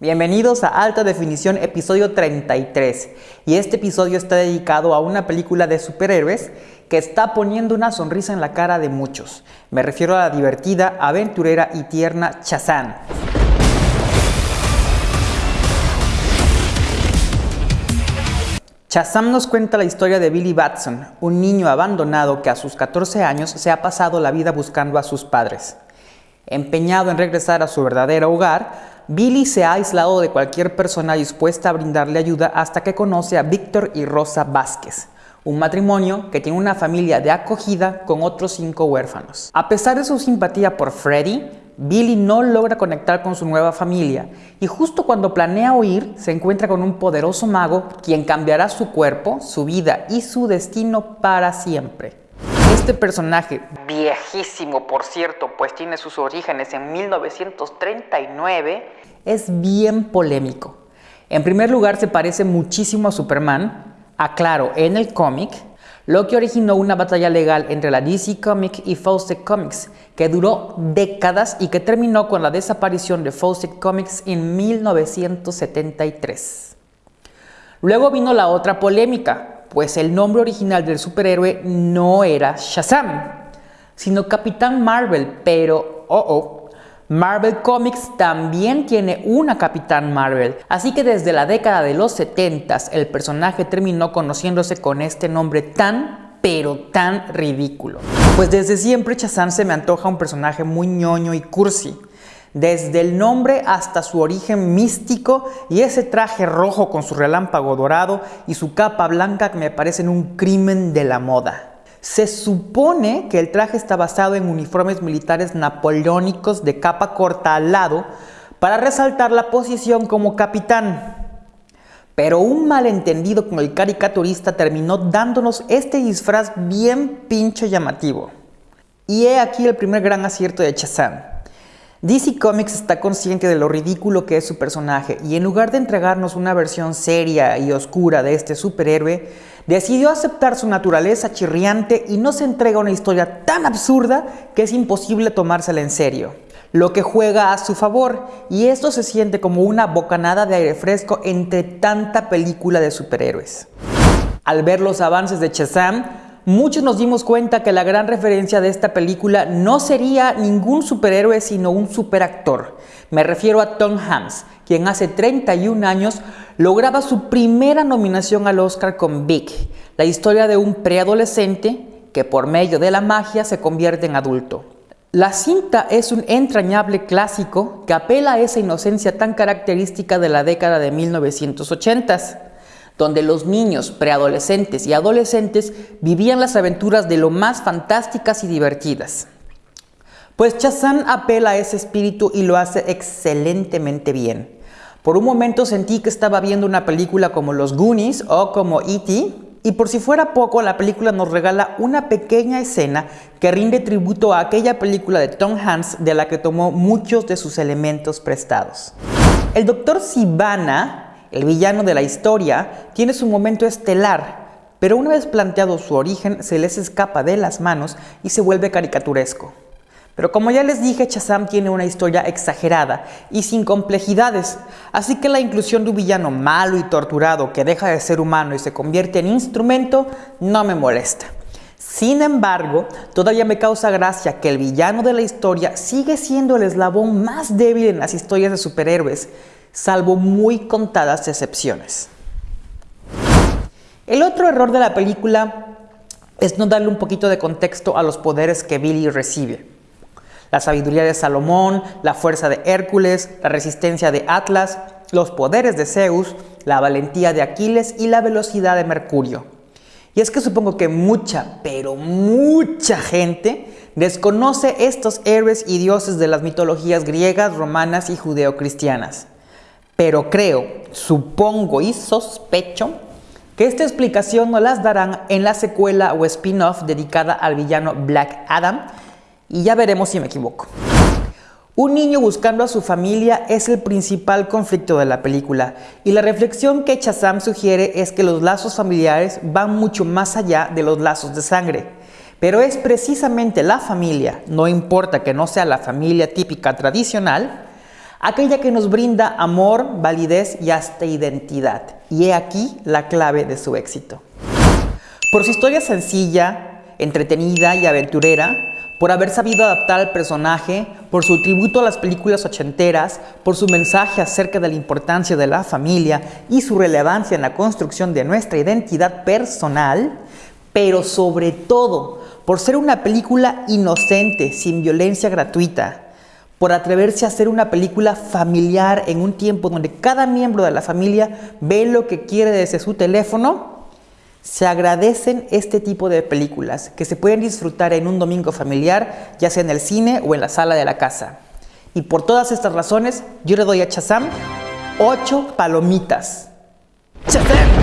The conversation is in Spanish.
Bienvenidos a Alta Definición episodio 33 y este episodio está dedicado a una película de superhéroes que está poniendo una sonrisa en la cara de muchos. Me refiero a la divertida, aventurera y tierna Shazam. Shazam nos cuenta la historia de Billy Batson, un niño abandonado que a sus 14 años se ha pasado la vida buscando a sus padres. Empeñado en regresar a su verdadero hogar, Billy se ha aislado de cualquier persona dispuesta a brindarle ayuda hasta que conoce a Víctor y Rosa Vázquez, un matrimonio que tiene una familia de acogida con otros cinco huérfanos. A pesar de su simpatía por Freddy, Billy no logra conectar con su nueva familia y justo cuando planea huir se encuentra con un poderoso mago quien cambiará su cuerpo, su vida y su destino para siempre. Este personaje, viejísimo por cierto, pues tiene sus orígenes en 1939, es bien polémico. En primer lugar se parece muchísimo a Superman, aclaro, en el cómic, lo que originó una batalla legal entre la DC Comics y Fawcett Comics, que duró décadas y que terminó con la desaparición de Fawcett Comics en 1973. Luego vino la otra polémica, pues el nombre original del superhéroe no era Shazam, sino Capitán Marvel, pero oh oh, Marvel Comics también tiene una Capitán Marvel, así que desde la década de los 70 el personaje terminó conociéndose con este nombre tan pero tan ridículo. Pues desde siempre Shazam se me antoja un personaje muy ñoño y cursi, desde el nombre hasta su origen místico y ese traje rojo con su relámpago dorado y su capa blanca que me parecen un crimen de la moda. Se supone que el traje está basado en uniformes militares napoleónicos de capa corta al lado para resaltar la posición como capitán. Pero un malentendido con el caricaturista terminó dándonos este disfraz bien pinche llamativo. Y he aquí el primer gran acierto de Chazán. DC Comics está consciente de lo ridículo que es su personaje y en lugar de entregarnos una versión seria y oscura de este superhéroe, decidió aceptar su naturaleza chirriante y nos entrega una historia tan absurda que es imposible tomársela en serio. Lo que juega a su favor y esto se siente como una bocanada de aire fresco entre tanta película de superhéroes. Al ver los avances de Shazam, muchos nos dimos cuenta que la gran referencia de esta película no sería ningún superhéroe sino un superactor. Me refiero a Tom Hanks, quien hace 31 años lograba su primera nominación al Oscar con Big, la historia de un preadolescente que por medio de la magia se convierte en adulto. La cinta es un entrañable clásico que apela a esa inocencia tan característica de la década de 1980 donde los niños, preadolescentes y adolescentes vivían las aventuras de lo más fantásticas y divertidas. Pues Chazán apela a ese espíritu y lo hace excelentemente bien. Por un momento sentí que estaba viendo una película como Los Goonies o como E.T., y por si fuera poco, la película nos regala una pequeña escena que rinde tributo a aquella película de Tom Hanks de la que tomó muchos de sus elementos prestados. El Dr. Sivana el villano de la historia tiene su momento estelar, pero una vez planteado su origen se les escapa de las manos y se vuelve caricaturesco. Pero como ya les dije, Shazam tiene una historia exagerada y sin complejidades, así que la inclusión de un villano malo y torturado que deja de ser humano y se convierte en instrumento no me molesta. Sin embargo, todavía me causa gracia que el villano de la historia sigue siendo el eslabón más débil en las historias de superhéroes, salvo muy contadas excepciones. El otro error de la película es no darle un poquito de contexto a los poderes que Billy recibe. La sabiduría de Salomón, la fuerza de Hércules, la resistencia de Atlas, los poderes de Zeus, la valentía de Aquiles y la velocidad de Mercurio. Y es que supongo que mucha, pero mucha gente desconoce estos héroes y dioses de las mitologías griegas, romanas y judeocristianas. Pero creo, supongo y sospecho que esta explicación nos las darán en la secuela o spin-off dedicada al villano Black Adam y ya veremos si me equivoco. Un niño buscando a su familia es el principal conflicto de la película y la reflexión que Chazam sugiere es que los lazos familiares van mucho más allá de los lazos de sangre. Pero es precisamente la familia, no importa que no sea la familia típica tradicional, aquella que nos brinda amor, validez y hasta identidad. Y he aquí la clave de su éxito. Por su historia sencilla, entretenida y aventurera, por haber sabido adaptar al personaje, por su tributo a las películas ochenteras, por su mensaje acerca de la importancia de la familia y su relevancia en la construcción de nuestra identidad personal, pero sobre todo por ser una película inocente, sin violencia gratuita, por atreverse a hacer una película familiar en un tiempo donde cada miembro de la familia ve lo que quiere desde su teléfono, se agradecen este tipo de películas que se pueden disfrutar en un domingo familiar, ya sea en el cine o en la sala de la casa. Y por todas estas razones, yo le doy a Chazam 8 palomitas. ¡Chazam!